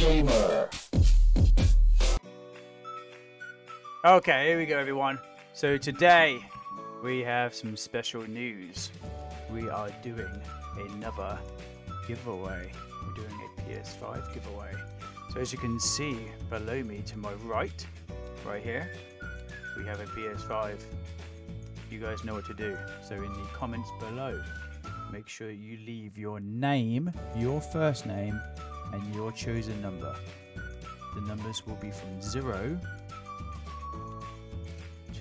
Gamer. Okay, here we go, everyone. So today we have some special news. We are doing another giveaway. We're doing a PS5 giveaway. So as you can see below me to my right, right here, we have a PS5. You guys know what to do. So in the comments below, make sure you leave your name, your first name, and your chosen number. The numbers will be from 0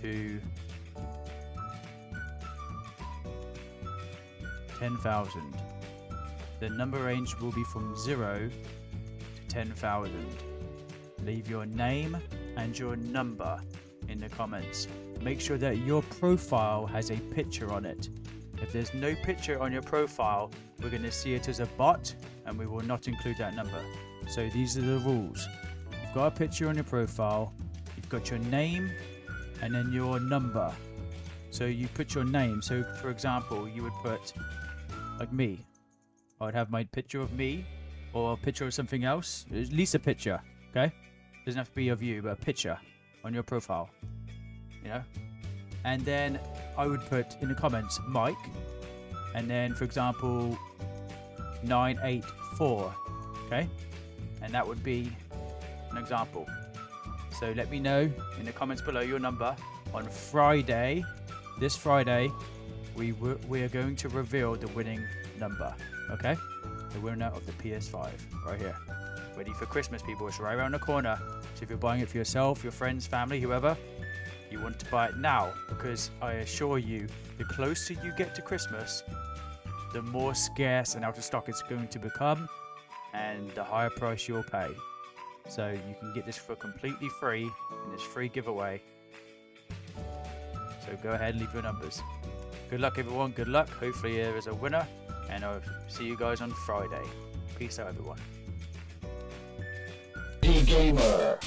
to 10,000. The number range will be from 0 to 10,000. Leave your name and your number in the comments. Make sure that your profile has a picture on it. If there's no picture on your profile, we're going to see it as a bot and we will not include that number. So these are the rules. You've got a picture on your profile, you've got your name and then your number. So you put your name. So for example, you would put like me. I'd have my picture of me or a picture of something else. At least a picture, okay? Doesn't have to be of you, but a picture on your profile. You know? And then I would put in the comments Mike and then for example 984, okay? And that would be an example. So let me know in the comments below your number. On Friday, this Friday, we we are going to reveal the winning number. Okay, the winner of the PS5 right here. Ready for Christmas, people. It's right around the corner. So if you're buying it for yourself, your friends, family, whoever, you want to buy it now because I assure you, the closer you get to Christmas, the more scarce and out of stock it's going to become, and the higher price you'll pay. So you can get this for completely free in this free giveaway. So go ahead and leave your numbers. Good luck everyone, good luck. Hopefully there is a winner and I'll see you guys on Friday. Peace out everyone. D Gamer.